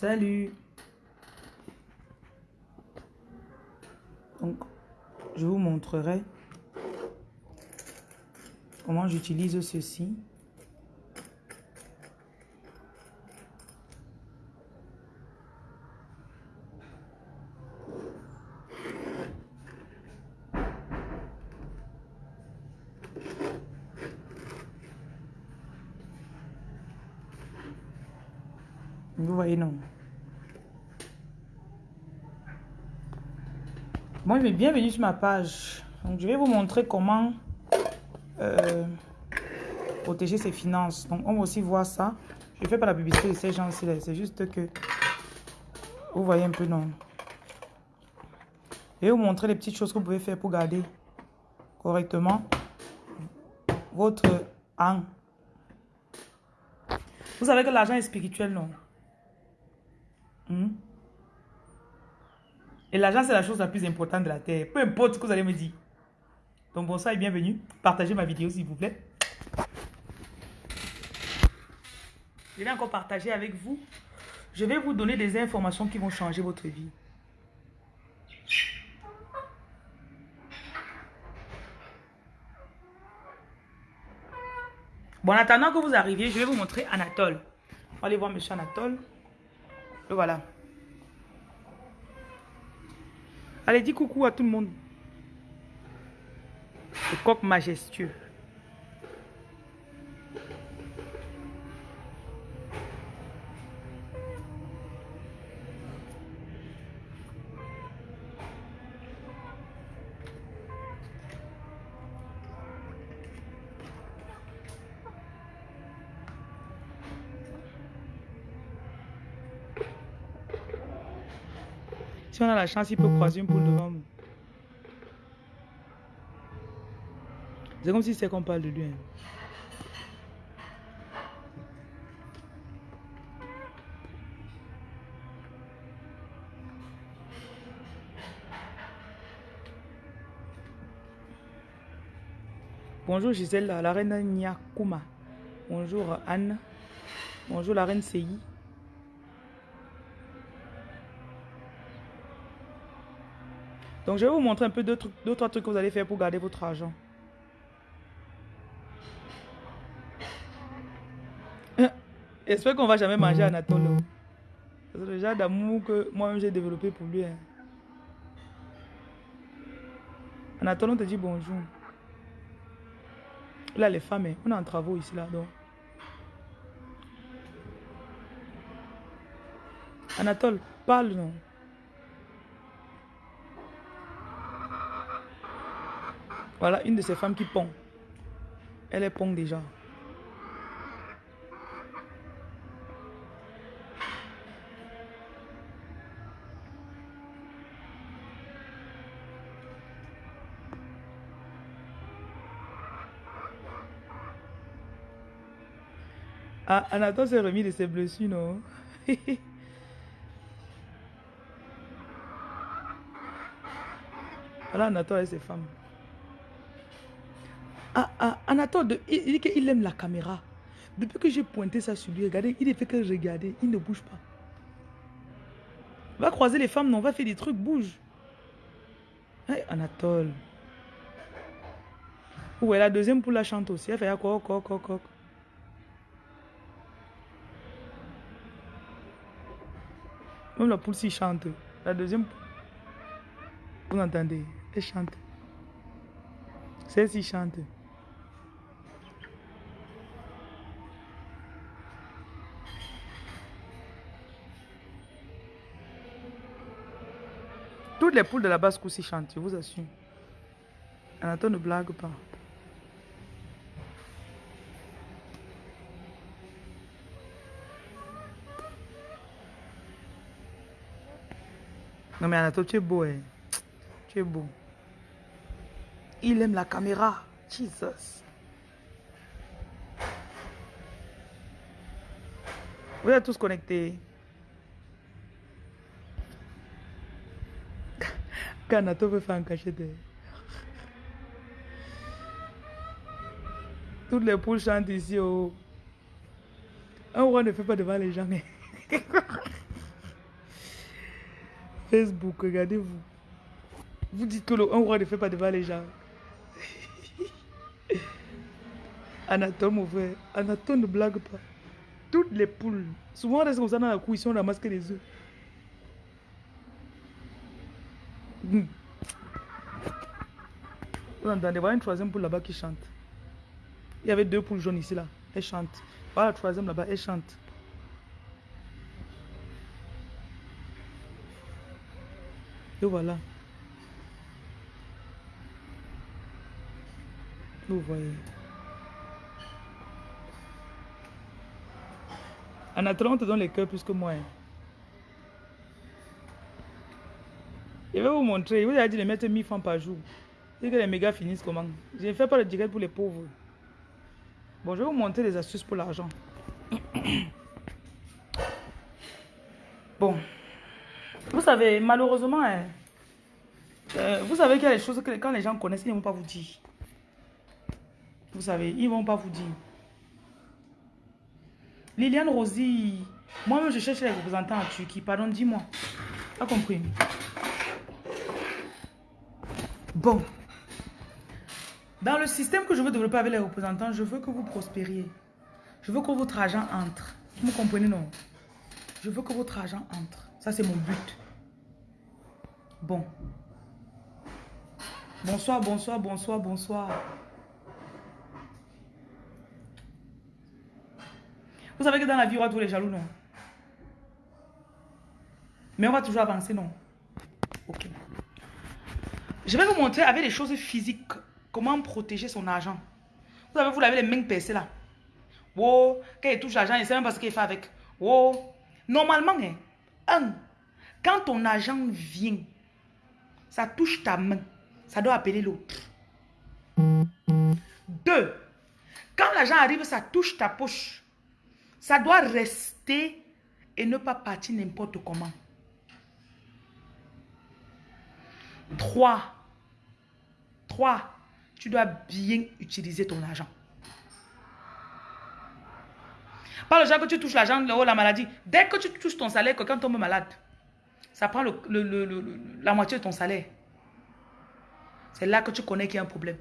Salut. Donc, je vous montrerai comment j'utilise ceci. Vous voyez, non. Bienvenue sur ma page. Donc, je vais vous montrer comment euh, protéger ses finances. Donc, on va aussi voir ça. Je ne fais pas la publicité de ces gens-ci. C'est juste que vous voyez un peu, non. Je vais vous montrer les petites choses que vous pouvez faire pour garder correctement votre âme. Vous savez que l'argent est spirituel, non? Hmm? Et l'argent, c'est la chose la plus importante de la terre. Peu importe ce que vous allez me dire. Donc bonsoir et bienvenue. Partagez ma vidéo s'il vous plaît. Je vais encore partager avec vous. Je vais vous donner des informations qui vont changer votre vie. Bon, en attendant que vous arriviez, je vais vous montrer Anatole. Aller voir M. Anatole. Et voilà. Allez, dis coucou à tout le monde. Le coq majestueux. Si on a la chance, il peut croiser une poule devant nous. C'est comme si c'est qu'on parle de lui. Hein. Bonjour Gisèle, la reine Nyakuma. Bonjour Anne. Bonjour la reine Seyi. Donc, je vais vous montrer un peu d'autres trucs que vous allez faire pour garder votre argent. J'espère qu'on va jamais manger Anatole. C'est le genre d'amour que moi-même j'ai développé pour lui. Hein. Anatole, on te dit bonjour. Là, les femmes, hein, on est en travaux ici, là. Donc. Anatole, parle, non Voilà une de ces femmes qui pond. Elle est pond déjà. Ah, Anatole s'est remis de ses blessures, non? Voilà Anatole et ses femmes. Ah, Anatole, il, dit qu'il aime la caméra. Depuis que j'ai pointé ça sur lui, regardez, il ne fait que regarder, il ne bouge pas. Va croiser les femmes, non, va faire des trucs, bouge. Hey, Anatole. Ouais, la deuxième poule la chante aussi. Elle fait coq, coq, coq, coq. Même la poule s'y chante. La deuxième poule. Vous entendez Elle chante. Celle-ci chante. Toutes les poules de la basse course chantent, je vous assure. Anatole ne blague pas. Non mais Anatole, tu es beau, hein. Tu es beau. Il aime la caméra. Jesus. Vous êtes tous connectés. Kanato veut faire un cachette. Toutes les poules chantent ici. Oh. Un roi ne fait pas devant les gens. Facebook, regardez-vous. Vous dites que le un roi ne fait pas devant les gens. Anatole, mon frère. Anatole ne blague pas. Toutes les poules. Souvent, on reste comme ça dans la cour, on ramasse que les œufs. Hmm. Vous entendez, voilà une troisième poule là-bas qui chante. Il y avait deux poules jaunes ici, là. Elle chante. Voilà la troisième là-bas, elle chante. Et voilà. Vous voyez. En attendant, on te donne les cœurs plus que moi. Hein. Je vais vous montrer. Vous avez dit de mettre 1000 francs par jour. Et que les mégas finissent comment? Je ne fais pas le direct pour les pauvres. Bon, je vais vous montrer des astuces pour l'argent. bon. Vous savez, malheureusement, hein, euh, vous savez qu'il y a des choses que quand les gens connaissent, ils ne vont pas vous dire. Vous savez, ils ne vont pas vous dire. Liliane Rosy, moi-même je cherche les représentants en Turquie. Pardon, dis-moi. Pas compris? Bon. Dans le système que je veux développer avec les représentants, je veux que vous prospériez. Je veux que votre argent entre. Vous comprenez, non? Je veux que votre argent entre. Ça, c'est mon but. Bon. Bonsoir, bonsoir, bonsoir, bonsoir. Vous savez que dans la vie, on va tous les jaloux, non? Mais on va toujours avancer, non? Ok. Je vais vous montrer avec les choses physiques comment protéger son argent. Vous savez, vous l'avez les mains percées là. Wow, quand il touche l'argent, il ne sait même pas ce qu'il fait avec. Wow. Normalement, hein, un, quand ton argent vient, ça touche ta main, ça doit appeler l'autre. Deux, quand l'argent arrive, ça touche ta poche, ça doit rester et ne pas partir n'importe comment. Trois, 3. Tu dois bien utiliser ton argent. Pas le genre que tu touches l'argent, la maladie. Dès que tu touches ton salaire, quelqu'un tombe malade. Ça prend la moitié de ton salaire. C'est là que tu connais qu'il y a un problème.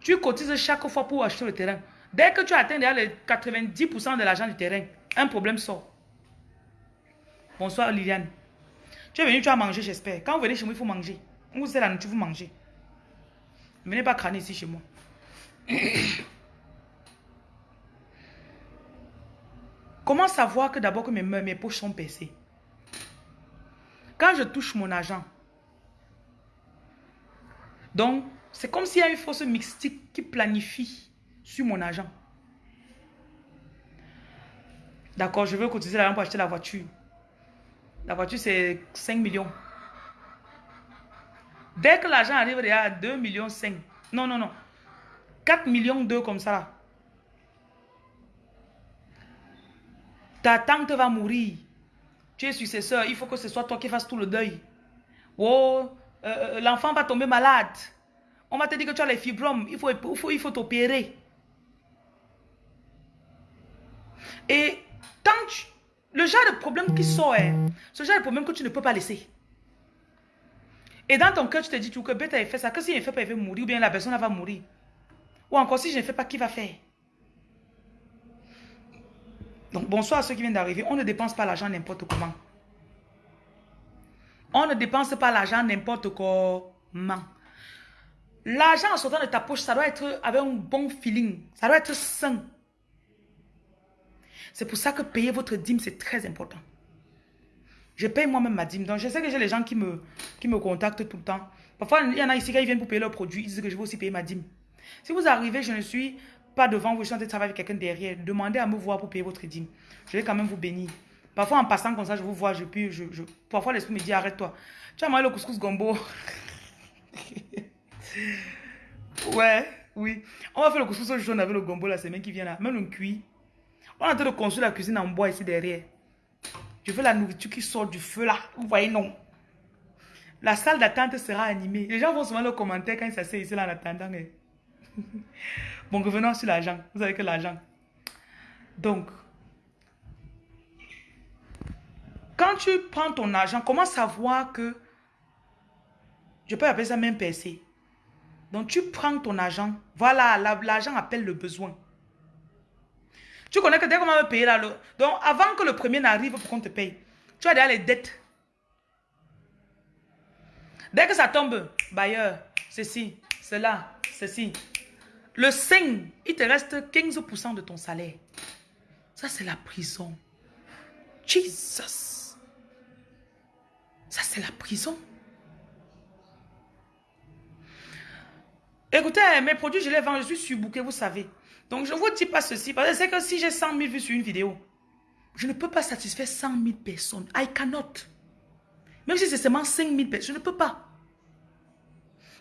Tu cotises chaque fois pour acheter le terrain. Dès que tu atteins les 90% de l'argent du terrain, un problème sort. Bonsoir Liliane. Tu es venu, tu as mangé, j'espère. Quand vous venez chez moi, il faut manger. Vous la nourriture, vous mangez. Ne venez pas crâner ici chez moi. Comment savoir que d'abord que mes, mes poches sont percées Quand je touche mon argent, donc c'est comme s'il y a une force mystique qui planifie sur mon argent. D'accord, je veux cotiser l'argent pour acheter la voiture. La voiture, c'est 5 millions. Dès que l'argent arrive à 2 millions 5. Non, non, non. 4 millions 2 comme ça. Ta tante va mourir. Tu es successeur. Il faut que ce soit toi qui fasses tout le deuil. Oh, euh, euh, l'enfant va tomber malade. On va te dire que tu as les fibromes. Il faut, faut, il faut t'opérer. Et le genre de problème qui sort, hein, ce genre de problème que tu ne peux pas laisser. Et dans ton cœur, tu te dis, que bête a fait ça, que si je ne fais pas, il va mourir, ou bien la personne va mourir. Ou encore, si je ne fais pas, qui va faire? Donc, bonsoir à ceux qui viennent d'arriver. On ne dépense pas l'argent n'importe comment. On ne dépense pas l'argent n'importe comment. L'argent en sortant de ta poche, ça doit être avec un bon feeling. Ça doit être sain. C'est pour ça que payer votre dîme, c'est très important. Je paye moi-même ma dîme. Donc, je sais que j'ai les gens qui me, qui me contactent tout le temps. Parfois, il y en a ici, qui viennent pour payer leurs produits, ils disent que je vais aussi payer ma dîme. Si vous arrivez, je ne suis pas devant vous, je suis en train de travailler avec quelqu'un derrière. Demandez à me voir pour payer votre dîme. Je vais quand même vous bénir. Parfois, en passant comme ça, je vous vois, je puis, je... Parfois, l'esprit me dit, arrête-toi. Tu as mangé le couscous gombo? ouais, oui. On va faire le couscous jaune avec le gombo la semaine qui vient là. Même le cuit. On est en train de construire la cuisine en bois ici derrière. Je veux la nourriture qui sort du feu là. Vous voyez, non. La salle d'attente sera animée. Les gens vont souvent le commentaire quand ils s'asseyent ici là en attendant. Bon, revenons sur l'argent. Vous savez que l'argent. Donc, quand tu prends ton argent, comment savoir que, je peux appeler ça même percé. Donc tu prends ton argent, voilà, l'argent appelle le besoin. Tu connais que dès qu'on va me payer là, donc avant que le premier n'arrive pour qu'on te paye, tu as déjà les dettes. Dès que ça tombe, bailleur, ceci, cela, ceci. Le 5, il te reste 15% de ton salaire. Ça, c'est la prison. Jesus. Ça, c'est la prison. Écoutez, mes produits, je les vends, je suis surbooké, vous savez. Donc, je ne vous dis pas ceci, parce que que si j'ai 100 000 vues sur une vidéo, je ne peux pas satisfaire 100 000 personnes. I cannot. Même si c'est seulement 5 000 personnes, je ne peux pas.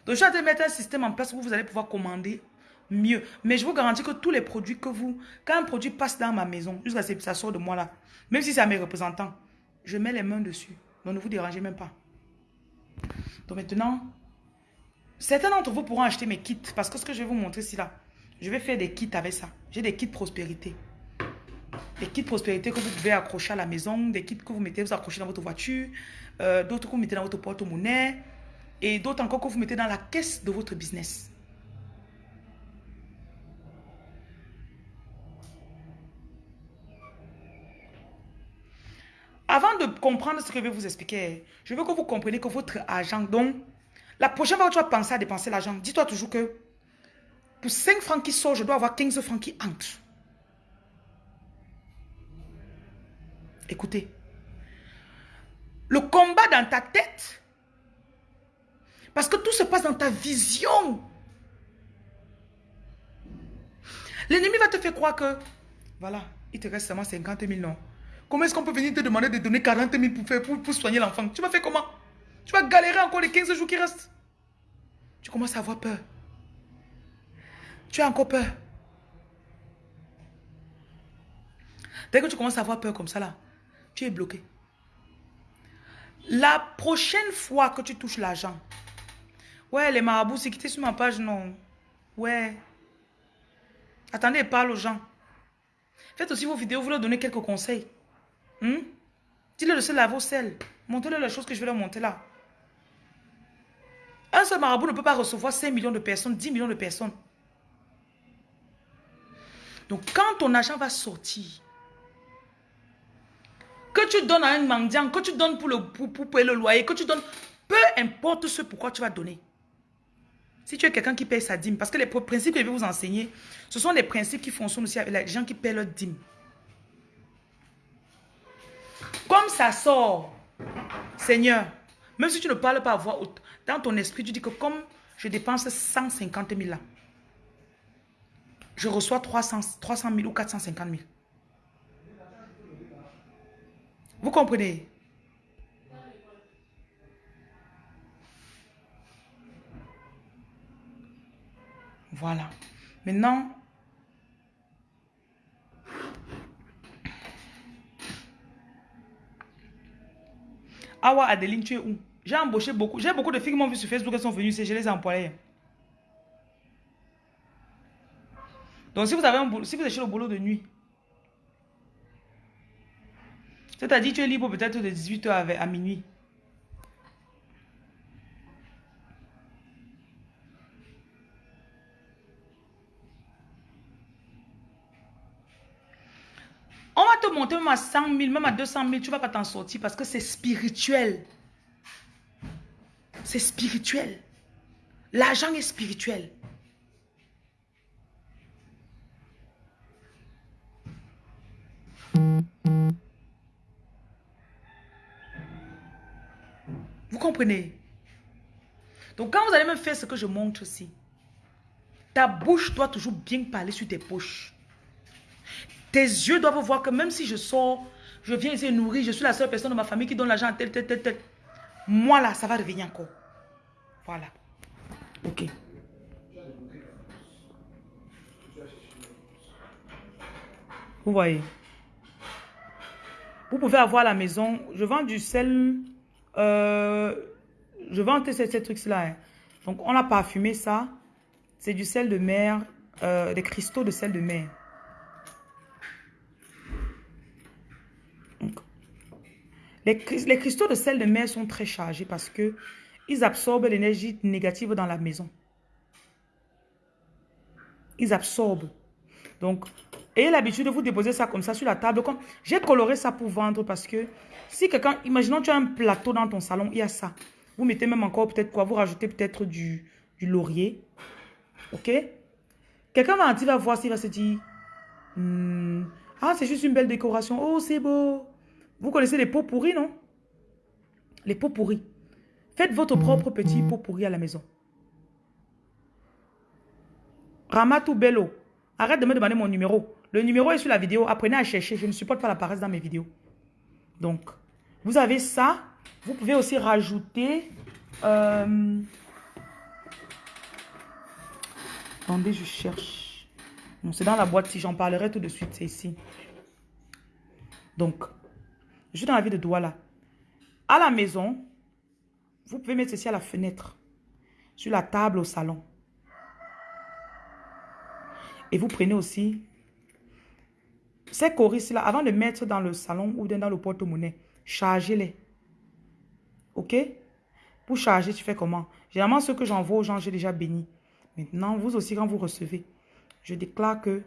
Donc, je suis mettre un système en place où vous allez pouvoir commander mieux. Mais je vous garantis que tous les produits que vous... Quand un produit passe dans ma maison, jusqu'à ce que ça sort de moi là, même si c'est à mes représentants, je mets les mains dessus. Donc, ne vous dérangez même pas. Donc, maintenant, certains d'entre vous pourront acheter mes kits. Parce que ce que je vais vous montrer ici là, je vais faire des kits avec ça. J'ai des kits prospérité. Des kits prospérité que vous pouvez accrocher à la maison, des kits que vous mettez, vous accrochez dans votre voiture, euh, d'autres que vous mettez dans votre porte-monnaie, et d'autres encore que vous mettez dans la caisse de votre business. Avant de comprendre ce que je vais vous expliquer, je veux que vous compreniez que votre argent, donc, la prochaine fois que tu vas penser à dépenser l'argent, dis-toi toujours que pour 5 francs qui sortent, je dois avoir 15 francs qui entrent. Écoutez. Le combat dans ta tête. Parce que tout se passe dans ta vision. L'ennemi va te faire croire que, voilà, il te reste seulement 50 000 non. Comment est-ce qu'on peut venir te demander de donner 40 000 pour, faire, pour, pour soigner l'enfant? Tu vas faire comment? Tu vas galérer encore les 15 jours qui restent? Tu commences à avoir peur. Tu as encore peur. Dès que tu commences à avoir peur comme ça là, tu es bloqué. La prochaine fois que tu touches l'argent, ouais, les marabouts, c'est quitté sur ma page, non. Ouais. Attendez, parle aux gens. Faites aussi vos vidéos, vous leur donnez quelques conseils. Hmm? Dis-leur de se laver au sel. Montrez-leur les choses que je vais leur montrer là. Un seul marabout ne peut pas recevoir 5 millions de personnes, 10 millions de personnes. Donc, quand ton argent va sortir, que tu donnes à un mendiant, que tu donnes pour, le, pour, payer le loyer, que tu donnes, peu importe ce pourquoi tu vas donner. Si tu es quelqu'un qui paye sa dîme, parce que les principes que je vais vous enseigner, ce sont des principes qui fonctionnent aussi avec les gens qui paient leur dîme. Comme ça sort, Seigneur, même si tu ne parles pas à voix haute, dans ton esprit, tu dis que comme je dépense 150 000 là, je reçois 300, 300 000 ou 450 000. Vous comprenez? Voilà. Maintenant, Awa Adeline, tu es où? J'ai embauché beaucoup. J'ai beaucoup de filles qui m'ont vu sur Facebook, elles sont venues, je les ai employées. Donc si vous avez un boulot, si vous êtes chez le boulot de nuit, c'est-à-dire tu es libre peut-être de 18h à, minuit. On va te monter même à 100 000, même à 200 000, tu ne vas pas t'en sortir parce que c'est spirituel. C'est spirituel. L'argent est spirituel. Donc quand vous allez me faire ce que je montre ici, ta bouche doit toujours bien parler sur tes poches. Tes yeux doivent voir que même si je sors, je viens ici nourrir, je suis la seule personne de ma famille qui donne l'argent à tel, tel, tel, tel. Moi là, ça va revenir encore. Voilà. Ok. Vous voyez Vous pouvez avoir à la maison, je vends du sel euh, je vends ces, trucs-là. Hein. Donc, on a parfumé ça. C'est du sel de mer, euh, des cristaux de sel de mer. Les, les cristaux de sel de mer sont très chargés parce que ils absorbent l'énergie négative dans la maison. Ils absorbent. Donc, ayez l'habitude de vous déposer ça comme ça sur la table. J'ai coloré ça pour vendre parce que si quelqu'un, imaginons tu as un plateau dans ton salon, il y a ça. Vous mettez même encore peut-être quoi, vous rajoutez peut-être du, du laurier. Ok? Quelqu'un va, va voir s'il va se dire, hmm, ah c'est juste une belle décoration, oh c'est beau. Vous connaissez les pots pourris, non? Les pots pourris. Faites votre propre petit pot pourri à la maison. Ramatou Bello. Arrête de me demander mon numéro. Le numéro est sur la vidéo. Apprenez à chercher. Je ne supporte pas la paresse dans mes vidéos. Donc, vous avez ça. Vous pouvez aussi rajouter... Euh, attendez, je cherche. Non, c'est dans la boîte. Si j'en parlerai tout de suite, c'est ici. Donc, je suis dans la ville de Douala. À la maison, vous pouvez mettre ceci à la fenêtre, sur la table au salon. Et vous prenez aussi ces choristes-là, avant de mettre dans le salon ou dans le porte-monnaie, chargez-les. OK? Pour charger, tu fais comment? Généralement, ce que j'envoie aux gens, j'ai déjà béni. Maintenant, vous aussi, quand vous recevez, je déclare que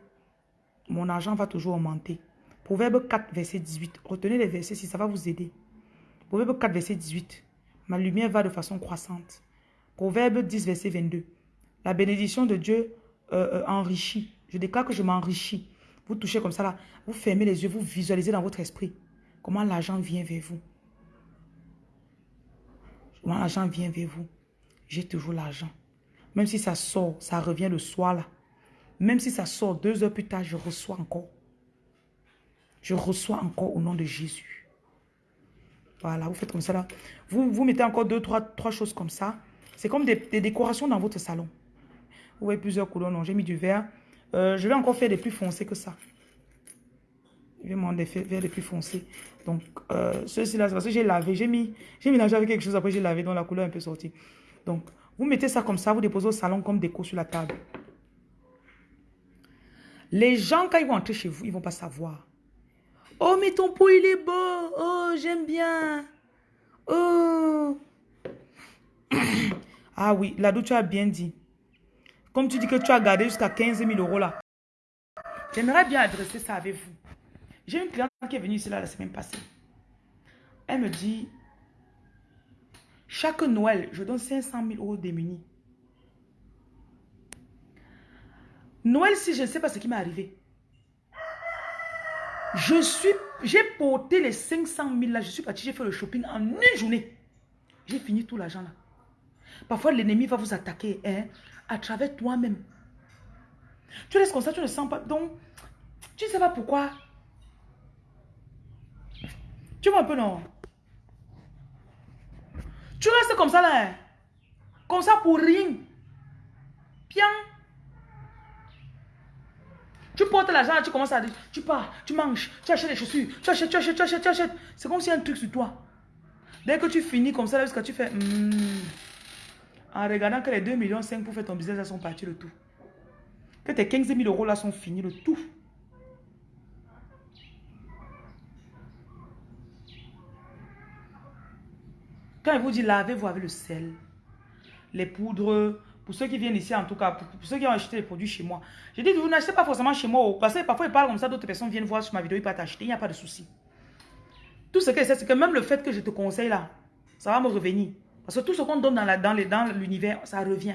mon argent va toujours augmenter. Proverbe 4, verset 18. Retenez les versets si ça va vous aider. Proverbe 4, verset 18. Ma lumière va de façon croissante. Proverbe 10, verset 22. La bénédiction de Dieu euh, euh, enrichit. Je déclare que je m'enrichis. Vous touchez comme ça là. Vous fermez les yeux, vous visualisez dans votre esprit comment l'argent vient vers vous. Comment l'argent vient vers vous. J'ai toujours l'argent. Même si ça sort, ça revient le soir là. Même si ça sort deux heures plus tard, je reçois encore. Je reçois encore au nom de Jésus. Voilà, vous faites comme ça là. Vous, vous mettez encore deux, trois, trois choses comme ça. C'est comme des, décorations dans votre salon. Vous voyez plusieurs couleurs. Non, j'ai mis du vert. Euh, je vais encore faire des plus foncés que ça. Je vais m'en faire des plus foncés. Donc, euh, ceux-ci là, c'est parce que j'ai lavé. J'ai mis, j'ai mélangé avec quelque chose. Après, j'ai lavé. Donc, la couleur est un peu sortie. Donc, vous mettez ça comme ça. Vous déposez au salon comme déco sur la table. Les gens, quand ils vont entrer chez vous, ils vont pas savoir. Oh, mais ton pot, il est beau. Oh, j'aime bien. Oh. ah oui, là tu as bien dit. Comme tu dis que tu as gardé jusqu'à 15 000 euros là. J'aimerais bien adresser ça avec vous. J'ai une cliente qui est venue ici là la semaine passée. Elle me dit, chaque Noël, je donne 500 000 euros démunis. Noël, si je ne sais pas ce qui m'est arrivé. Je suis, j'ai porté les 500 000 là, je suis parti, j'ai fait le shopping en une journée. J'ai fini tout l'argent là. Parfois, l'ennemi va vous attaquer hein, à travers toi-même. Tu laisses comme ça, tu ne sens pas. Donc, tu ne sais pas pourquoi. Tu vois un peu, non? Tu restes comme ça là. Hein. Comme ça pour rien. Bien. Tu portes l'argent, tu commences à dire, tu pars, tu manges, tu achètes des chaussures, tu achètes, tu achètes, tu achètes, tu achètes. C'est comme si y a un truc sur toi. Dès que tu finis comme ça, là, que tu fais, hmm, en regardant que les 2 millions 5 pour faire ton business, elles sont partis le tout. Que tes 15 000 euros là sont finis le tout. Quand il vous dit lavez-vous avec le sel, les poudres, pour ceux qui viennent ici, en tout cas, pour, ceux qui ont acheté les produits chez moi. Je dis, vous n'achetez pas forcément chez moi. Parce que parfois, ils parlent comme ça, d'autres personnes viennent voir sur ma vidéo, ils peuvent t'acheter. Il n'y a pas de souci. Tout ce que c'est, c'est que même le fait que je te conseille là, ça va me revenir. Parce que tout ce qu'on donne dans l'univers, ça revient.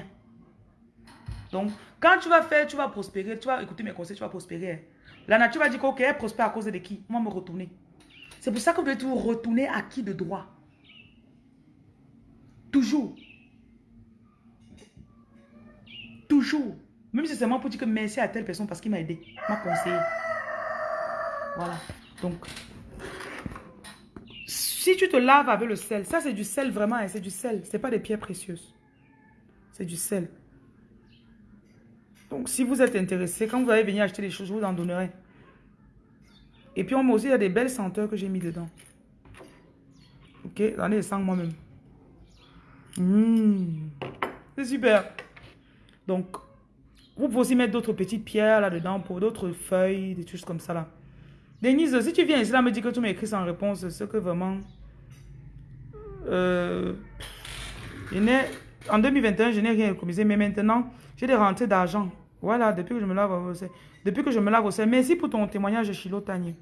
Donc, quand tu vas faire, tu vas prospérer, tu vas écouter mes conseils, tu vas prospérer. La nature va dire ok, elle prospère à cause de qui? Moi, me retourner. C'est pour ça que vous devez toujours retourner à qui de droit? Toujours. Toujours. Même si c'est moi pour dire que merci à telle personne parce qu'il m'a aidé, m'a conseillé. Voilà. Donc, si tu te laves avec le sel, ça c'est du sel vraiment, hein, c'est du sel. C'est pas des pierres précieuses. C'est du sel. Donc, si vous êtes intéressé, quand vous allez venir acheter des choses, je vous en donnerai. Et puis, on m'a aussi, il y a des belles senteurs que j'ai mis dedans. Ok, j'en ai sans moi-même. Mmh. C'est super. Donc, vous pouvez aussi mettre d'autres petites pierres là-dedans pour d'autres feuilles, des choses comme ça là. Denise, si tu viens ici là me dire que tu m'écris sans réponse, c'est que vraiment, Euh, en 2021, je n'ai rien économisé, mais maintenant, j'ai des rentrées d'argent. Voilà, depuis que je me lave au. Depuis que je me lave au sel. Merci pour ton témoignage, Chilo Tanier.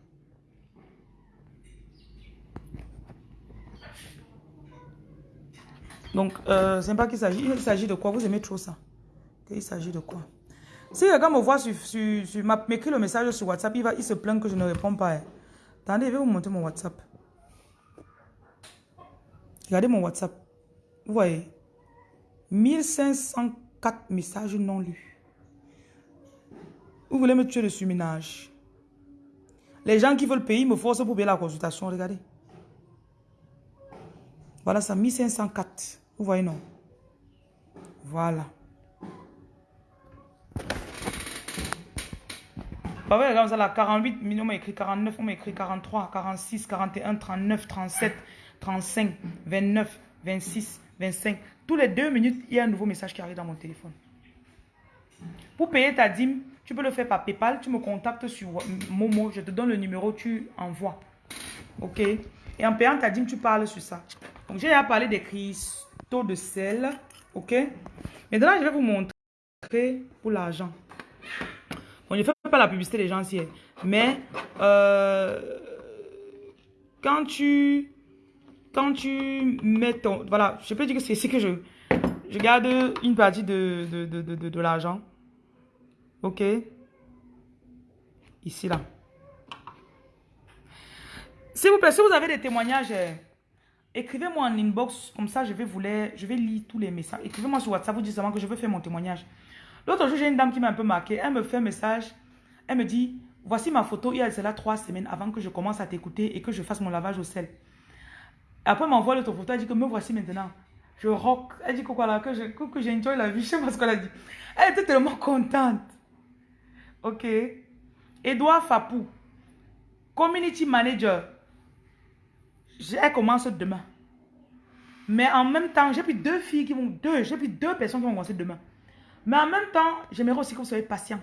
Donc, euh, c'est pas qu'il s'agit. Il s'agit de quoi? Vous aimez trop ça. Il s'agit de quoi? Si quelqu'un me voit sur, sur, m'écrit le message sur WhatsApp, il, va, il se plaint que je ne réponds pas. Hein. Attendez, je vais vous montrer mon WhatsApp. Regardez mon WhatsApp. Vous voyez? 1504 messages non lus. Vous voulez me tuer de surminage. Les gens qui veulent payer me forcent pour payer la consultation. Regardez. Voilà ça, 1504. Vous voyez, non? Voilà. Bah ouais, regarde ça là, 48, on m'a écrit 49, on m'a écrit 43, 46, 41, 39, 37, 35, 29, 26, 25. Tous les deux minutes, il y a un nouveau message qui arrive dans mon téléphone. Pour payer ta dîme, tu peux le faire par PayPal. Tu me contactes sur Momo. Je te donne le numéro, tu envoies. OK? Et en payant ta dîme, tu parles sur ça. Donc, j'ai déjà parlé des cristaux de sel. OK? Maintenant, je vais vous montrer pour l'argent. Je ne fais pas la publicité des gens ici. Mais, euh, quand tu quand tu mets ton... Voilà, je peux dire que c'est ici que je, je garde une partie de, de, de, de, l'argent. Ok? Ici, là. S'il vous plaît, si vous avez des témoignages, euh, écrivez-moi en inbox. Comme ça, je vais vous les, je vais lire tous les messages. Écrivez-moi sur WhatsApp, vous dites seulement que je veux faire mon témoignage. L'autre jour, j'ai une dame qui m'a un peu marqué. Elle me fait un message. Elle me dit, voici ma photo. Il y a cela trois semaines avant que je commence à t'écouter et que je fasse mon lavage au sel. Après, elle m'envoie l'autre photo, elle dit que me voici maintenant. Je rock. Elle dit que quoi là, que je que j'enjoy la vie. Je sais pas ce qu'elle a dit. Elle était tellement contente. Ok. Edouard Fapou, community manager. Elle commence demain. Mais en même temps, j'ai pris deux filles qui vont, deux, j'ai pris deux personnes qui vont commencer demain. Mais en même temps, j'aimerais aussi que vous soyez patient.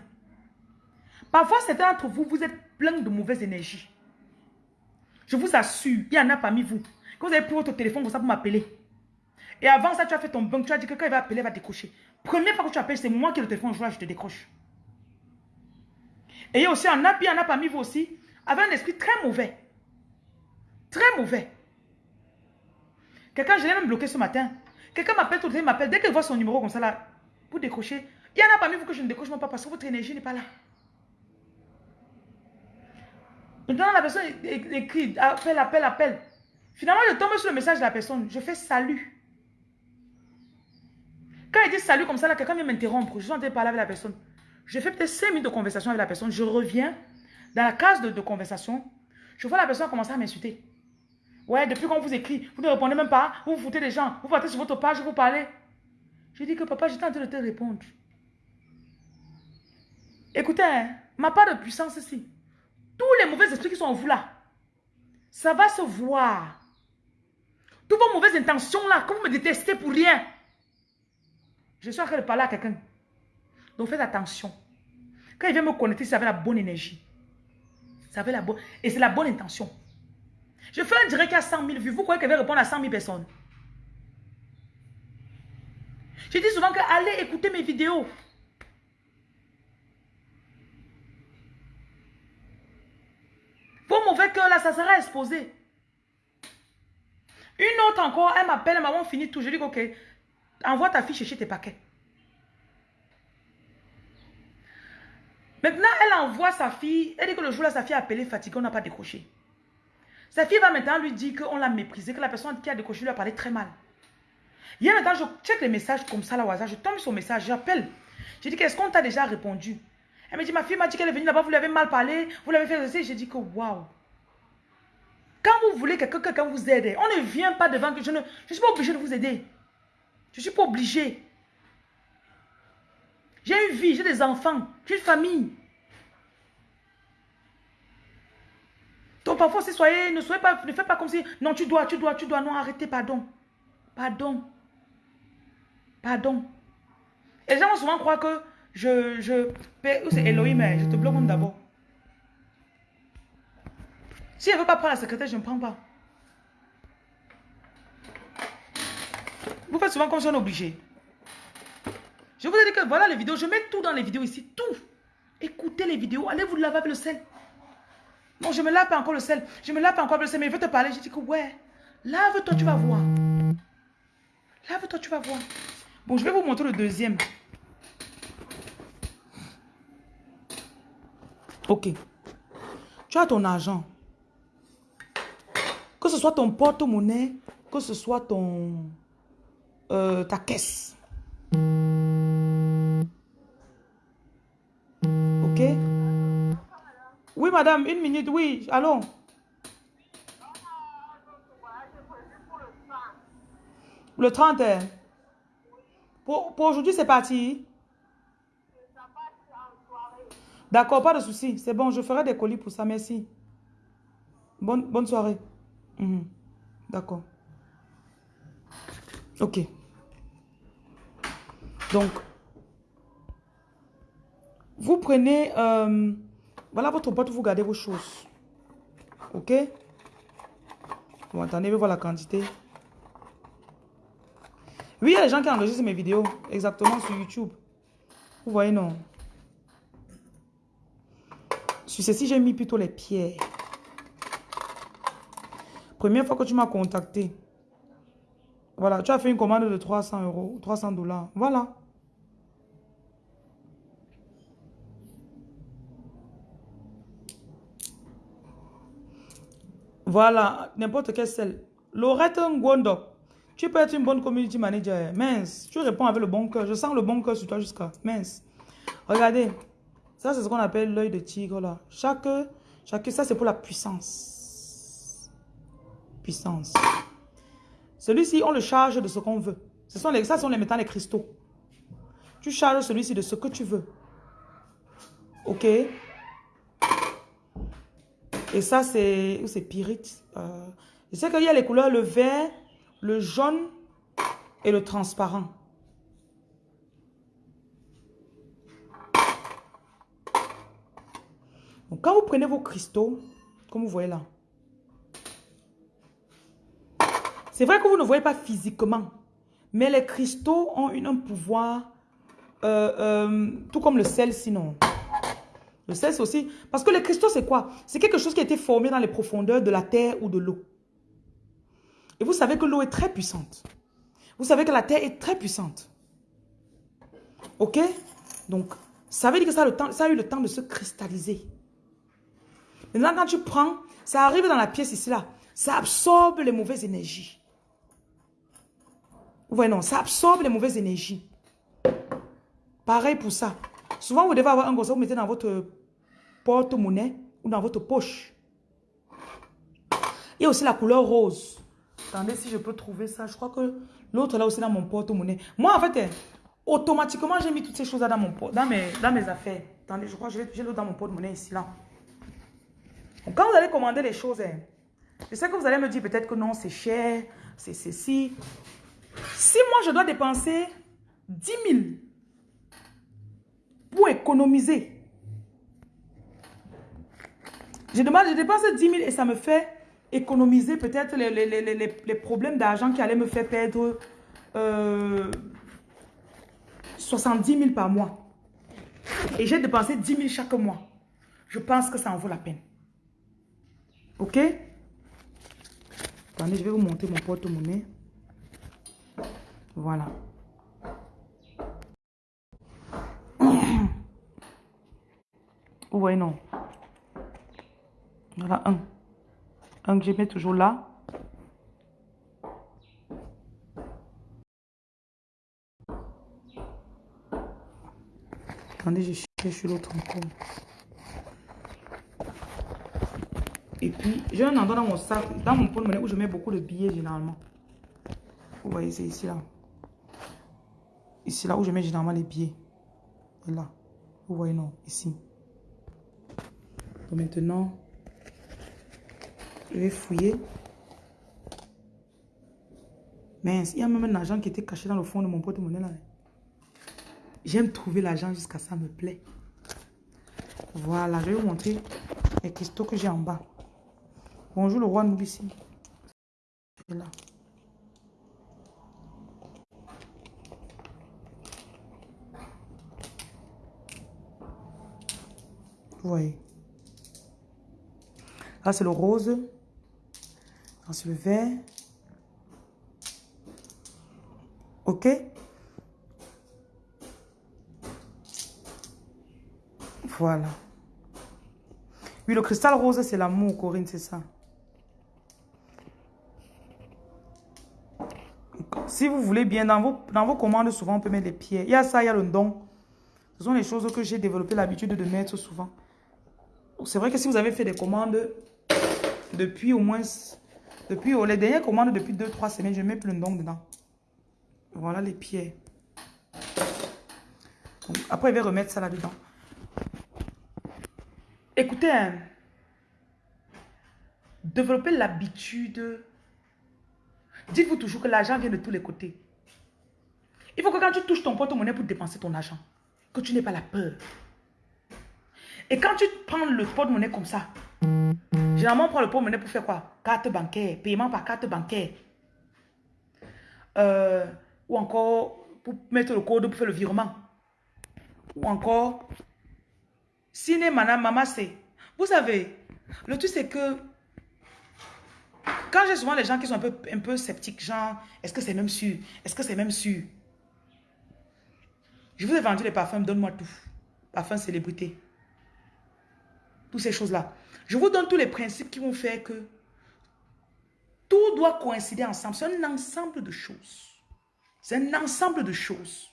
Parfois, certains d'entre vous, vous êtes plein de mauvaises énergies. Je vous assure, il y en a parmi vous. Quand vous avez pris votre téléphone comme ça pour m'appeler. Et avant ça, tu as fait ton banque. Tu as dit que quand il va appeler, il va décrocher. Première fois que tu appelles, c'est moi qui ai le téléphone. Je, je te décroche. Et il y a aussi un app, il y en a parmi vous aussi, avec un esprit très mauvais. Très mauvais. Quelqu'un, je l'ai même bloqué ce matin. Quelqu'un m'appelle tout le temps, il m'appelle. Dès qu'il voit son numéro comme ça là, pour décrocher, il y en a parmi vous que je ne décroche même pas parce que votre énergie n'est pas là. Maintenant, la personne écrit, appelle, appelle, appelle. Finalement, je tombe sur le message de la personne. Je fais salut. Quand il dit salut comme ça, là, quelqu'un vient m'interrompre. Je suis en train de parler avec la personne. Je fais peut-être 5 minutes de conversation avec la personne. Je reviens dans la case de, conversation. Je vois la personne commencer à m'insulter. Ouais, depuis qu'on vous écrit, vous ne répondez même pas. Vous vous foutez des gens. Vous partez sur votre page, vous parlez. Je dis que papa, j'étais en train de te répondre. Écoutez, hein, ma part de puissance ici. Tous les mauvais esprits qui sont en vous là, ça va se voir. Toutes vos mauvaises intentions là, que vous me détestez pour rien. Je suis en train de parler à quelqu'un. Donc faites attention. Quand il vient me connecter, ça avait la bonne énergie. La bonne... Et c'est la bonne intention. Je fais un direct à 100 000 vues. Vous croyez qu'elle va répondre à 100 000 personnes? Je dis souvent que allez écouter mes vidéos. Vos mauvais cœurs là, ça sera exposé. Une autre encore, elle m'appelle, maman finit tout. Je dis, ok, envoie ta fille chercher tes paquets. Maintenant, elle envoie sa fille. Elle dit que le jour là, sa fille a appelé fatiguée, on n'a pas décroché. Sa fille va maintenant lui dire qu'on l'a méprisé, que la personne qui a décroché lui a parlé très mal. Hier maintenant, je check les messages comme ça là au hasard. Je tombe sur le message, j'appelle. Je dis qu'est-ce qu'on t'a déjà répondu? Elle me dit, ma fille m'a dit qu'elle est venue là-bas, vous lui avez mal parlé, vous l'avez fait rester. J'ai dit que waouh. Quand vous voulez que quelqu'un vous aide, on ne vient pas devant que je ne je suis pas obligé de vous aider. Je ne suis pas obligé. J'ai une vie, j'ai des enfants, j'ai une famille. Donc parfois, si soyez, ne soyez pas, ne faites pas comme si, non, tu dois, tu dois, tu dois, non, arrêtez, pardon. Pardon. Pardon. Et les gens souvent croire que je, je, c'est Elohim, je te bloque d'abord. Si elle ne veut pas prendre la secrétaire, je ne prends pas. Vous faites souvent comme si on est obligé. Je vous ai dit que voilà les vidéos. Je mets tout dans les vidéos ici. Tout. Écoutez les vidéos. Allez vous laver avec le sel. Non, je me lave pas encore le sel. Je me lave pas encore le sel. Mais je veux te parler. Je dis que ouais. Lave-toi, tu vas voir. Lave-toi, tu vas voir. Bon, je vais vous montrer le deuxième. Ok. Tu as ton argent. Que ce soit ton porte-monnaie, que ce soit ton euh, ta caisse. Ok? Oui, madame, une minute, oui, allons. Le 30 hein? Pour, aujourd'hui, c'est parti D'accord, pas de souci. C'est bon, je ferai des colis pour ça, merci. Bonne, bonne soirée. Mhm. D'accord. Ok. Donc, vous prenez, euh, voilà votre boîte, vous gardez vos choses. Ok? Bon, attendez, voir la quantité. Oui, il y a des gens qui enregistrent mes vidéos, exactement, sur YouTube. Vous voyez, non? Sur ceci, j'ai mis plutôt les pierres. Première fois que tu m'as contacté. Voilà, tu as fait une commande de 300 euros, 300 dollars. Voilà. Voilà, n'importe quel sel. Lorette Ngondo, tu peux être une bonne community manager. Mince, tu réponds avec le bon cœur. Je sens le bon cœur sur toi jusqu'à. Mince. Regardez, ça c'est ce qu'on appelle l'œil de tigre là. Chaque, chaque, ça c'est pour la puissance. Puissance. Celui-ci, on le charge de ce qu'on veut. Ce sont les, ça sont les métals, les cristaux. Tu charges celui-ci de ce que tu veux. Ok Et ça, c'est pyrite. Euh, je sais qu'il y a les couleurs, le vert, le jaune et le transparent. Donc, quand vous prenez vos cristaux, comme vous voyez là, C'est vrai que vous ne voyez pas physiquement, mais les cristaux ont un pouvoir, euh, euh, tout comme le sel sinon. Le sel, c'est aussi... Parce que les cristaux, c'est quoi? C'est quelque chose qui a été formé dans les profondeurs de la terre ou de l'eau. Et vous savez que l'eau est très puissante. Vous savez que la terre est très puissante. Ok? Donc, ça veut dire que ça a, eu le temps de se cristalliser. Maintenant, quand tu prends, ça arrive dans la pièce ici, là. Ça absorbe les mauvaises énergies. Ouais, non, ça absorbe les mauvaises énergies. Pareil pour ça. Souvent, vous devez avoir un gros, vous mettez dans votre porte-monnaie ou dans votre poche. Il y a aussi la couleur rose. Attendez si je peux trouver ça. Je crois que l'autre là aussi dans mon porte-monnaie. Moi, en fait, hein, automatiquement, j'ai mis toutes ces choses là dans, mon, dans, mes, dans mes affaires. Attendez, je crois que j'ai l'autre dans mon porte-monnaie ici, là. quand vous allez commander les choses, hein, je sais que vous allez me dire peut-être que non, c'est cher, c'est ceci. Si moi, je dois dépenser 10 000 pour économiser, je, demande, je dépense 10 000 et ça me fait économiser peut-être les, les, problèmes d'argent qui allaient me faire perdre 70 euh, 000 par mois. Et j'ai dépensé 10 000 chaque mois. Je pense que ça en vaut la peine. Ok? Attendez, je vais vous montrer mon porte-monnaie. Voilà. Voyez, non. Voilà, un. Que je mets toujours là. Attendez, je cherche l'autre encore. Et puis, j'ai un endroit dans mon sac, dans mon porte-monnaie où je mets beaucoup de billets généralement. Vous voyez, c'est ici là. Ici, là où je mets généralement les. Et là. Vous voyez, non. Ici. Donc maintenant, je vais fouiller. Mince, il y a même un argent qui était caché dans le fond de mon porte-monnaie là. J'aime trouver l'argent jusqu'à ça me plaît. Voilà, je vais vous montrer les cristaux que j'ai en bas. Bonjour le roi Nubissi. Vous voyez. Là, c'est le rose c'est le vert. OK Voilà. Oui, le cristal rose, c'est l'amour, Corinne, c'est ça. Si vous voulez bien, dans vos, dans vos commandes, souvent, on peut mettre les pierres. Il y a ça, il y a le don. Ce sont les choses que j'ai développé l'habitude de mettre souvent. C'est vrai que si vous avez fait des commandes depuis au moins... Depuis oh, les dernières commandes, depuis 2-3 semaines, je mets plus le dedans. Voilà les pierres. après, je vais remettre ça là-dedans. Écoutez, hein, développer l'habitude. Dites-vous toujours que l'argent vient de tous les côtés. Il faut que quand tu touches ton porte-monnaie pour dépenser ton argent, que tu n'aies pas la peur. Et quand tu prends le porte-monnaie comme ça, généralement on prend le porte-monnaie pour faire quoi? Carte bancaire, paiement par carte bancaire. Euh, ou encore pour mettre le code pour faire le virement. Ou encore Ciné, madame, maman, c'est... Vous savez, le truc, c'est que... Quand j'ai souvent les gens qui sont un peu, un peu sceptiques, genre, est-ce que c'est même sûr? Est-ce que c'est même sûr? Je vous ai vendu les parfums, donne-moi tout. Parfum célébrité. Toutes ces choses-là. Je vous donne tous les principes qui vont faire que tout doit coïncider ensemble. C'est un ensemble de choses. C'est un ensemble de choses.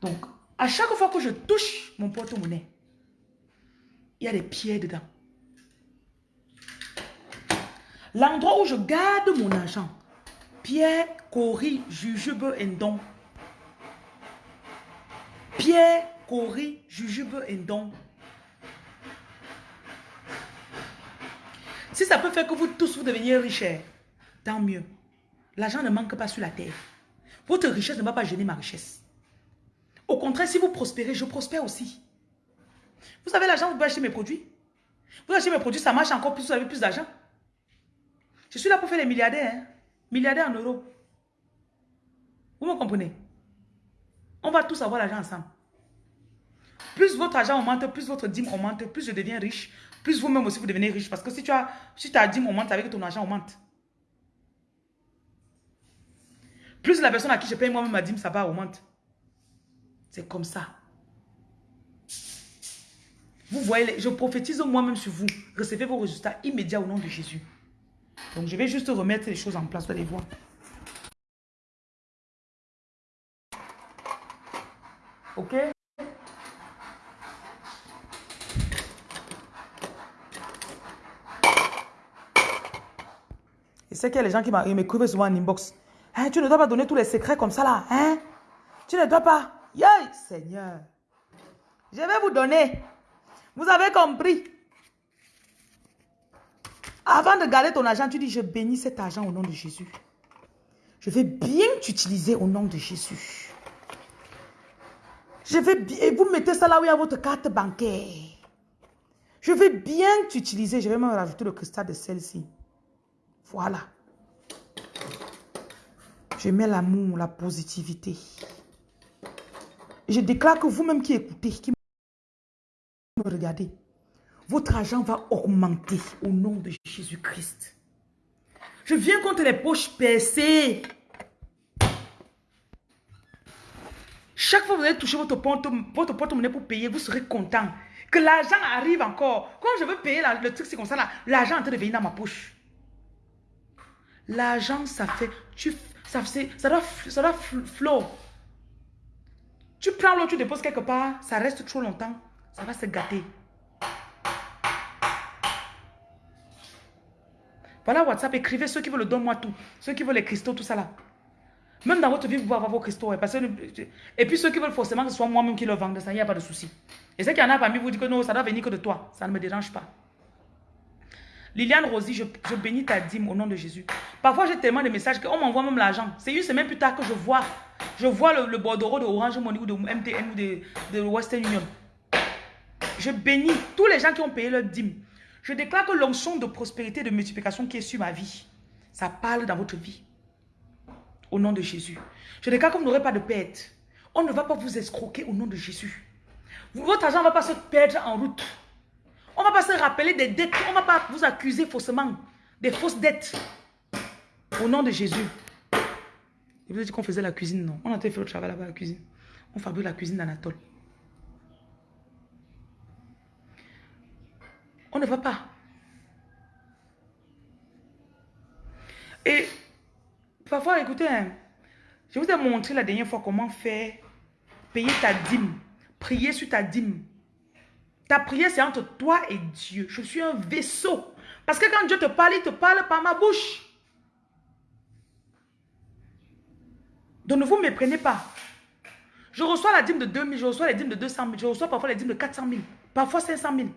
Donc, à chaque fois que je touche mon porte-monnaie, il y a des pierres dedans. L'endroit où je garde mon argent, pierre, cori, jujube, endon. Pierre, cori, jujube, endon. Si ça peut faire que vous tous vous deveniez riches, tant mieux. L'argent ne manque pas sur la terre. Votre richesse ne va pas gêner ma richesse. Au contraire, si vous prospérez, je prospère aussi. Vous savez, l'argent, vous pouvez acheter mes produits. Vous achetez mes produits, ça marche encore plus, vous avez plus d'argent. Je suis là pour faire les milliardaires. Hein. Milliardaires en euros. Vous me comprenez? On va tous avoir l'argent ensemble. Plus votre argent augmente, plus votre dîme augmente, plus je deviens riche, plus vous-même aussi vous devenez riche. Parce que si tu as, si ta dîme augmente, avec ton argent augmente. Plus la personne à qui je paye moi-même ma dîme, ça va augmenter. C'est comme ça. Vous voyez, je prophétise moi-même sur vous. Recevez vos résultats immédiats au nom de Jésus. Donc, je vais juste remettre les choses en place. Vous allez voir. Ok? C'est qu'il y a les gens qui m'écrivent souvent en inbox. Hein, tu ne dois pas donner tous les secrets comme ça là. Hein? Tu ne dois pas. Seigneur. Je vais vous donner. Vous avez compris? Avant de garder ton argent, tu dis, je bénis cet argent au nom de Jésus. Je vais bien t'utiliser au nom de Jésus. Je vais bien, et vous mettez ça là où il y a votre carte bancaire. Je vais bien t'utiliser. Je vais même rajouter le cristal de celle-ci. Voilà. Je mets l'amour, la positivité. Je déclare que vous-même qui écoutez, qui me regardez, votre argent va augmenter au nom de Jésus-Christ. Je viens contre les poches percées. Chaque fois que vous allez toucher votre porte-monnaie pour payer, vous serez content. Que l'argent arrive encore. Quand je veux payer le truc, c'est comme ça. L'argent est en train de venir dans ma poche. L'argent, ça fait... Tu, ça, ça doit, ça doit flow. Tu prends l'eau, tu déposes quelque part, ça reste trop longtemps, ça va se gâter. Voilà WhatsApp, écrivez ceux qui veulent le don, moi tout. Ceux qui veulent les cristaux, tout ça là. Même dans votre vie, vous pouvez avoir vos cristaux. Hein, et puis ceux qui veulent forcément que ce soit moi-même qui le vende, ça, il n'y a pas de souci. Et ceux qui en a parmi vous disent que non, ça doit venir que de toi. Ça ne me dérange pas. Liliane Rosie, je, bénis ta dîme au nom de Jésus. Parfois, j'ai tellement de messages qu'on m'envoie même l'argent. C'est une semaine plus tard que je vois. Je vois le, bordereau de Orange Money ou de MTN ou de, Western Union. Je bénis tous les gens qui ont payé leur dîme. Je déclare que l'onction de prospérité et de multiplication qui est sur ma vie, ça parle dans votre vie. Au nom de Jésus. Je déclare que vous n'aurez pas de perte. On ne va pas vous escroquer au nom de Jésus. Votre argent ne va pas se perdre en route. On ne va pas se rappeler des dettes. On ne va pas vous accuser faussement des fausses dettes. Au nom de Jésus. Je vous ai dit qu'on faisait la cuisine, non? On a fait le travail là-bas, la cuisine. On fabrique la cuisine d'Anatole. On ne va pas. Et parfois, écoutez, hein, je vous ai montré la dernière fois comment faire payer ta dîme, prier sur ta dîme. Ta prière, c'est entre toi et Dieu. Je suis un vaisseau. Parce que quand Dieu te parle, il te parle par ma bouche. Donc ne vous méprenez pas. Je reçois la dîme de 2000, je reçois la dîme de 200 000, je reçois parfois la dîme de 400 000, parfois 500 000.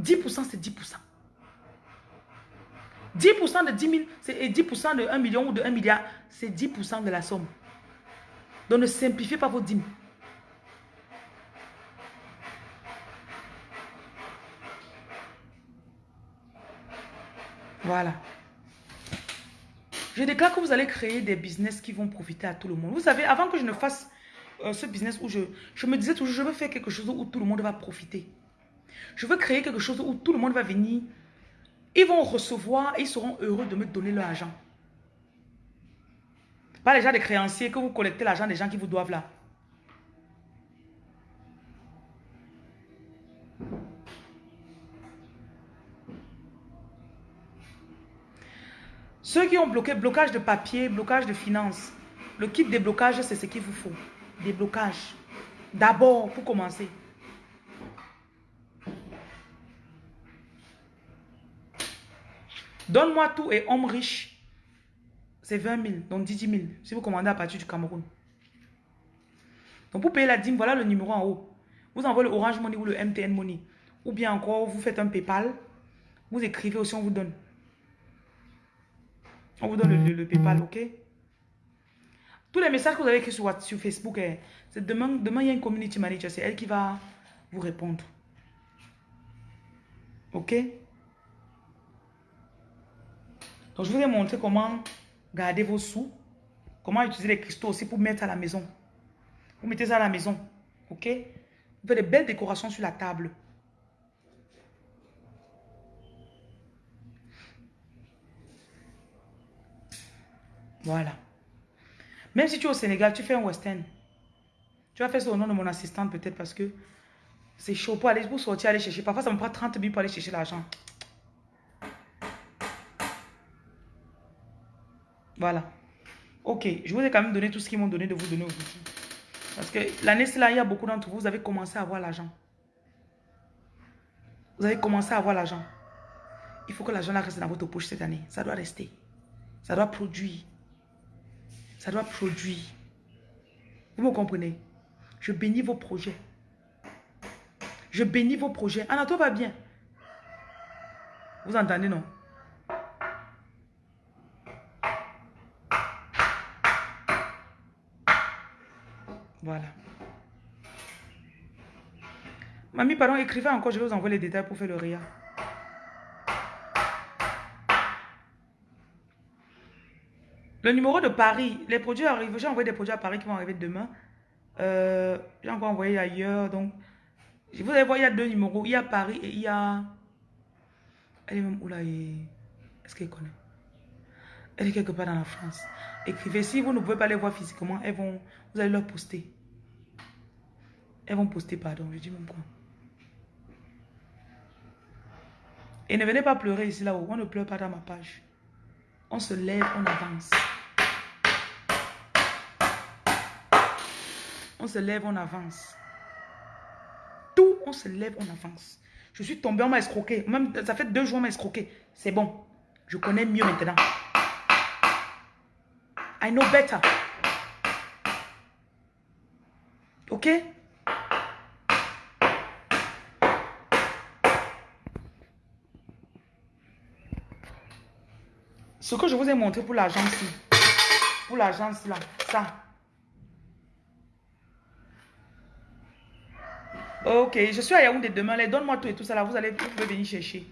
10% c'est 10%. 10% de 10 000 et 10% de 1 million ou de 1 milliard, c'est 10% de la somme. Donc ne simplifiez pas vos dîmes. Voilà. Je déclare que vous allez créer des business qui vont profiter à tout le monde. Vous savez, avant que je ne fasse euh, ce business où je, je me disais toujours, je veux faire quelque chose où tout le monde va profiter. Je veux créer quelque chose où tout le monde va venir. Ils vont recevoir et ils seront heureux de me donner leur argent. Pas les gens des créanciers que vous collectez l'argent des gens qui vous doivent là. Ceux qui ont bloqué, blocage de papier, blocage de finances, le kit des blocages, c'est ce qu'il vous faut. Des blocages. D'abord, pour commencer. Donne-moi tout et homme riche. C'est 20 000, donc 10 000. Si vous commandez à partir du Cameroun. Donc pour payer la dîme, voilà le numéro en haut. Vous envoyez le Orange Money ou le MTN Money. Ou bien encore, vous faites un Paypal. Vous écrivez aussi, on vous donne. On vous donne le, Paypal, ok? Tous les messages que vous avez écrits sur, sur Facebook, eh, c'est demain, demain, il y a une community manager. C'est elle qui va vous répondre. Ok? Donc, je vous ai montré comment garder vos sous. Comment utiliser les cristaux aussi pour mettre à la maison. Vous mettez ça à la maison. Ok? Vous faites des belles décorations sur la table. Voilà. Même si tu es au Sénégal, tu fais un western. Tu vas faire ça au nom de mon assistante peut-être parce que c'est chaud pour aller pour sortir, aller chercher. Parfois, ça me prend 30 minutes pour aller chercher l'argent. Voilà. Ok, je vous ai quand même donné tout ce qu'ils m'ont donné de vous donner aujourd'hui. Parce que l'année, là, il y a beaucoup d'entre vous, vous avez commencé à avoir l'argent. Vous avez commencé à avoir l'argent. Il faut que l'argent reste dans votre poche cette année. Ça doit rester. Ça doit produire. Ça doit produire. Vous me comprenez? Je bénis vos projets. Je bénis vos projets. Anato va bien. Vous entendez, non? Voilà. Mamie, pardon, écrivez encore, je vais vous envoyer les détails pour faire le RIA. Le numéro de Paris, les produits arrivent. J'ai envoyé des produits à Paris qui vont arriver demain. Euh, j'ai encore envoyé ailleurs. Donc, vous allez voir, il y a deux numéros. Il y a Paris et il y a... Elle est même où là Est-ce qu'elle connaît? Elle est quelque part dans la France. Écrivez. Si vous ne pouvez pas les voir physiquement, elles vont, vous allez leur poster. Elles vont poster, pardon. Je dis même quoi. Et ne venez pas pleurer ici là-haut. On ne pleure pas dans ma page. On se lève, on avance. On se lève, on avance. Tout, on se lève, on avance. Je suis tombé, on m'a escroqué. Même, ça fait deux jours, on m'a escroqué. C'est bon. Je connais mieux maintenant. I know better. Ok? Ce que je vous ai montré pour l'agence, pour l'agence là, ça. Ok, je suis à Yaoundé demain. Donne-moi tout et tout ça là. Vous allez pouvez venir chercher.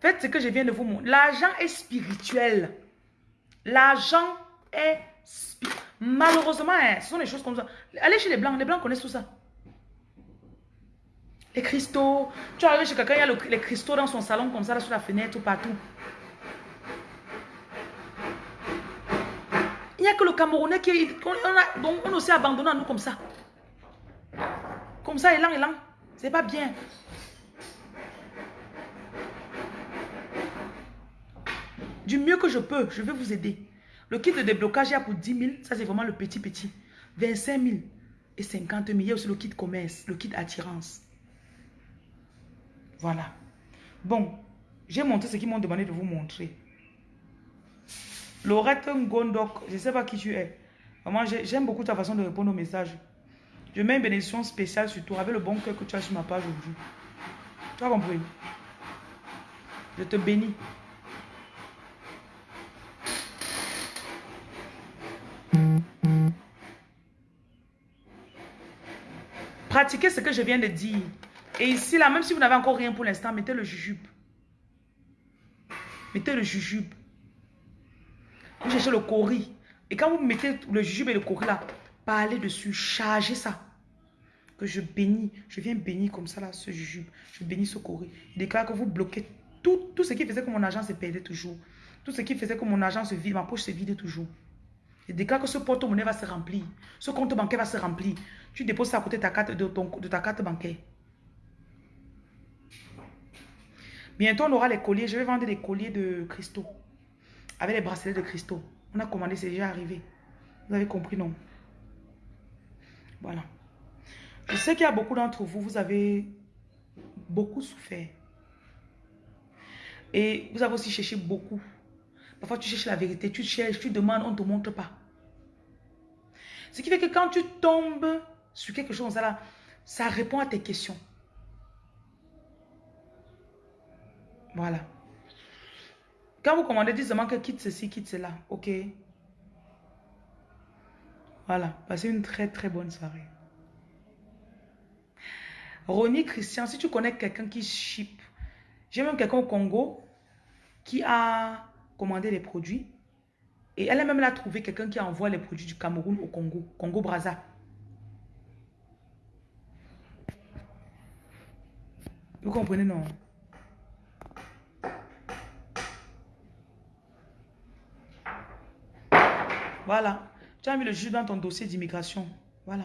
Faites ce que je viens de vous montrer. L'argent est spirituel. L'argent est spirituel. Malheureusement, hein, ce sont des choses comme ça. Allez chez les blancs, les blancs connaissent tout ça. Les cristaux. Tu arrives chez quelqu'un, il y a les cristaux dans son salon comme ça, là, sur la fenêtre ou partout. Il n'y a que le Camerounais qui... On, donc on aussi abandonné à nous comme ça. Comme ça, élan, élan. C'est pas bien. Du mieux que je peux, je vais vous aider. Le kit de déblocage, il y a pour 10 000. Ça, c'est vraiment le petit, petit. 25 000 et 50 000. Il y a aussi le kit commerce, le kit attirance. Voilà. Bon, j'ai montré ce qu'ils m'ont demandé de vous montrer. Laurette Gondok, je sais pas qui tu es. Moi, j'aime beaucoup ta façon de répondre aux messages. Je mets une bénédiction spéciale sur toi avec le bon cœur que tu as sur ma page aujourd'hui. Tu as compris? Je te bénis. Pratiquez ce que je viens de dire. Et ici, là, même si vous n'avez encore rien pour l'instant, mettez le jujube. Mettez le jujube. Vous cherchez le cori. Et quand vous mettez le jujube et le cori là, parlez dessus, chargez ça. Que je bénis, je viens bénir comme ça là, ce jujube. Je bénis ce cori. Je déclare que vous bloquez tout, tout ce qui faisait que mon argent se perdait toujours. Tout ce qui faisait que mon argent se vide, ma poche se vide toujours. Je déclare que ce porte-monnaie va se remplir. Ce compte bancaire va se remplir. Tu déposes ça à côté ta carte, de, de ta carte bancaire. Bientôt, on aura les colliers. Je vais vendre des colliers de cristaux. Avec les bracelets de cristaux. On a commandé, c'est déjà arrivé. Vous avez compris, non? Voilà. Je sais qu'il y a beaucoup d'entre vous, vous avez beaucoup souffert. Et vous avez aussi cherché beaucoup. Parfois, tu cherches la vérité, tu cherches, tu demandes, on ne te montre pas. Ce qui fait que quand tu tombes sur quelque chose, ça, répond à tes questions. Voilà. Quand vous commandez, dites seulement que quitte ceci, quitte cela. Ok. Voilà. Passez une très très bonne soirée. Ronnie Christian, si tu connais quelqu'un qui ship, j'ai même quelqu'un au Congo qui a commandé les produits et elle a même là trouvé quelqu'un qui envoie les produits du Cameroun au Congo, Congo Brazza. Vous comprenez, non? Voilà. Tu as mis le jus dans ton dossier d'immigration. Voilà.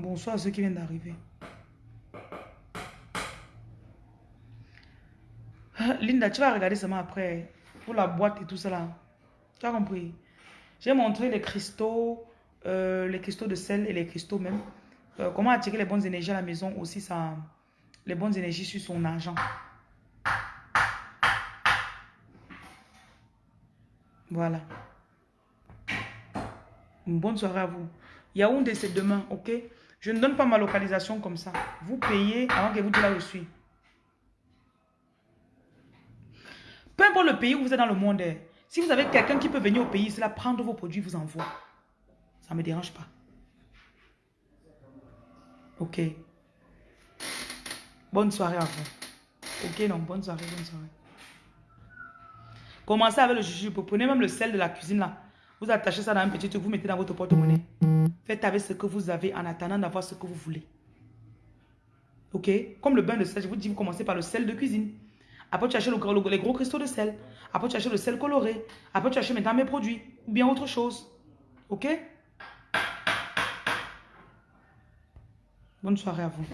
Bonsoir à ceux qui viennent d'arriver. Linda, tu vas regarder seulement après. Pour la boîte et tout ça là. Tu as compris? J'ai montré les cristaux, euh, les cristaux de sel et les cristaux même. Euh, comment attirer les bonnes énergies à la maison aussi, les bonnes énergies sur son argent. Voilà. Bonne soirée à vous. Yaoundé, c'est demain, ok? Je ne donne pas ma localisation comme ça. Vous payez avant que vous dites là où je suis. Peu importe le pays où vous êtes dans le monde, eh, si vous avez quelqu'un qui peut venir au pays, cela prendre vos produits, vous envoie. Ça ne me dérange pas. Ok. Bonne soirée à vous. Ok, non, bonne soirée, bonne soirée. Commencez avec le jujube. Prenez même le sel de la cuisine là. Vous attachez ça dans un petit truc, vous mettez dans votre porte-monnaie. Faites avec ce que vous avez en attendant d'avoir ce que vous voulez. Ok? Comme le bain de sel, je vous dis, vous commencez par le sel de cuisine. Après, tu achètes le, les gros cristaux de sel. Après, tu achètes le sel coloré. Après, tu achètes maintenant mes produits. Ou bien autre chose. Ok? Bonne soirée à vous.